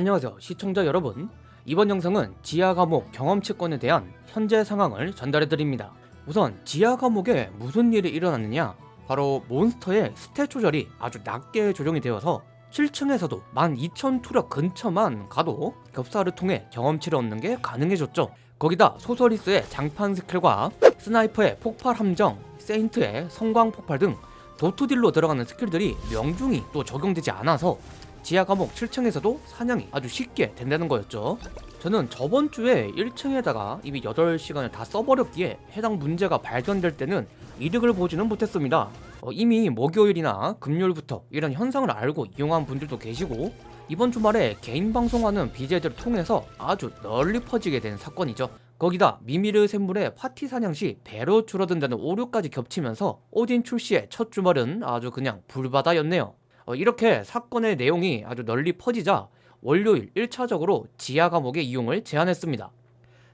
안녕하세요 시청자 여러분. 이번 영상은 지하 감옥 경험치권에 대한 현재 상황을 전달해드립니다. 우선 지하 감옥에 무슨 일이 일어났느냐? 바로 몬스터의 stat 조절이 아주 낮게 조정이 되어서 7층에서도 12,000 투력 근처만 가도 겹사를 통해 경험치를 얻는 게 가능해졌죠. 거기다 소서리스의 장판 스킬과 스나이퍼의 폭발 함정, 세인트의 성광 폭발 등 dot딜로 들어가는 스킬들이 명중이 또 적용되지 않아서 지하 감옥 7층에서도 사냥이 아주 쉽게 된다는 거였죠. 저는 저번 주에 1층에다가 이미 8시간을 다 써버렸기에 해당 문제가 발견될 때는 이득을 보지는 못했습니다. 어, 이미 목요일이나 금요일부터 이런 현상을 알고 이용한 분들도 계시고 이번 주말에 개인 방송하는 BJ들을 통해서 아주 널리 퍼지게 된 사건이죠. 거기다 미미르 샘물의 파티 사냥 시 배로 줄어든다는 오류까지 겹치면서 오딘 출시의 첫 주말은 아주 그냥 불바다였네요 어, 이렇게 사건의 내용이 아주 널리 퍼지자 월요일 1차적으로 지하 감옥의 이용을 제안했습니다.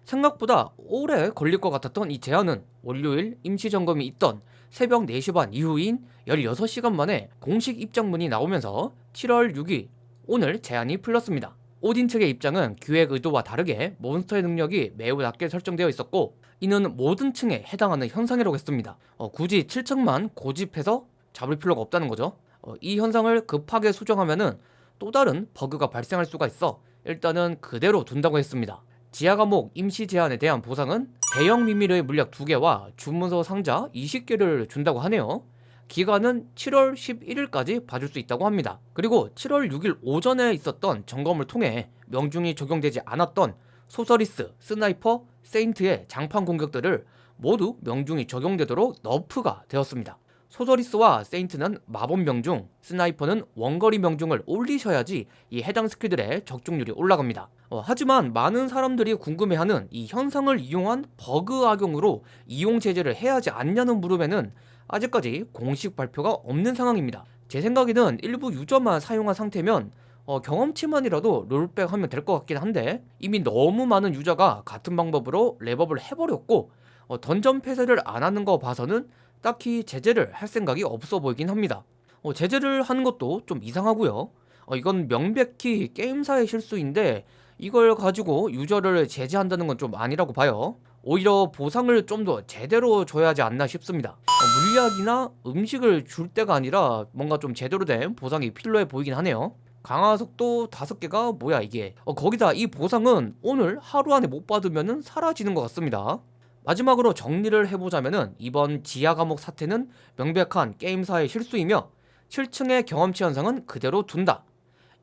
생각보다 오래 걸릴 것 같았던 이 제안은 월요일 임시점검이 있던 새벽 4시 반 이후인 16시간 만에 공식 입장문이 나오면서 7월 6일 오늘 제안이 풀렸습니다. 오딘 측의 입장은 기획 의도와 다르게 몬스터의 능력이 매우 낮게 설정되어 있었고 이는 모든 층에 해당하는 현상이라고 했습니다. 어, 굳이 7층만 고집해서 잡을 필요가 없다는 거죠. 어, 이 현상을 급하게 수정하면은 또 다른 버그가 발생할 수가 있어 일단은 그대로 둔다고 했습니다. 지하 감옥 임시 제한에 대한 보상은 대형 미미르의 물약 2개와 주문서 상자 20개를 준다고 하네요. 기간은 7월 11일까지 봐줄 수 있다고 합니다. 그리고 7월 6일 오전에 있었던 점검을 통해 명중이 적용되지 않았던 소서리스, 스나이퍼, 세인트의 장판 공격들을 모두 명중이 적용되도록 nerf가 되었습니다. 소서리스와 세인트는 마법 명중, 스나이퍼는 원거리 명중을 올리셔야지 이 해당 스킬들의 적중률이 올라갑니다. 어, 하지만 많은 사람들이 궁금해하는 이 현상을 이용한 버그 악용으로 이용 제재를 해야 하지 않냐는 물음에는 아직까지 공식 발표가 없는 상황입니다. 제 생각에는 일부 유저만 사용한 상태면 어, 경험치만이라도 롤백 하면 될 것 같긴 한데 이미 너무 많은 유저가 같은 방법으로 렙업을 해버렸고 어, 던전 폐쇄를 안 하는 거 봐서는 딱히 제재를 할 생각이 없어 보이긴 합니다. 어, 제재를 하는 것도 좀 이상하고요. 어, 이건 명백히 게임사의 실수인데 이걸 가지고 유저를 제재한다는 건 좀 아니라고 봐요. 오히려 보상을 좀 더 제대로 줘야 하지 않나 싶습니다. 어, 물약이나 음식을 줄 때가 아니라 뭔가 좀 제대로 된 보상이 필요해 보이긴 하네요. 강화석도 다섯 개가 뭐야 이게. 어, 거기다 이 보상은 오늘 하루 안에 못 받으면 사라지는 것 같습니다 마지막으로 정리를 해보자면 이번 지하 감옥 사태는 명백한 게임사의 실수이며 7층의 경험치 현상은 그대로 둔다.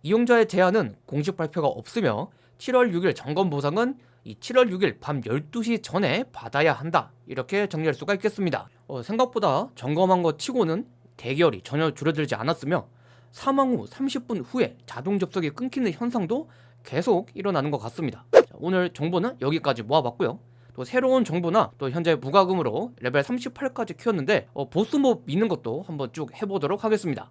이용자의 제안은 공식 발표가 없으며 7월 6일 점검 보상은 이 7월 6일 밤 12시 전에 받아야 한다. 이렇게 정리할 수가 있겠습니다. 어, 생각보다 점검한 것 치고는 대결이 전혀 줄어들지 않았으며 사망 후 30분 후에 자동 접속이 끊기는 현상도 계속 일어나는 것 같습니다. 자, 오늘 정보는 여기까지 모아봤고요. 또 새로운 정보나 또 현재 무과금으로 레벨 38까지 키웠는데 어, 보스몹 미는 것도 한번 쭉 해보도록 하겠습니다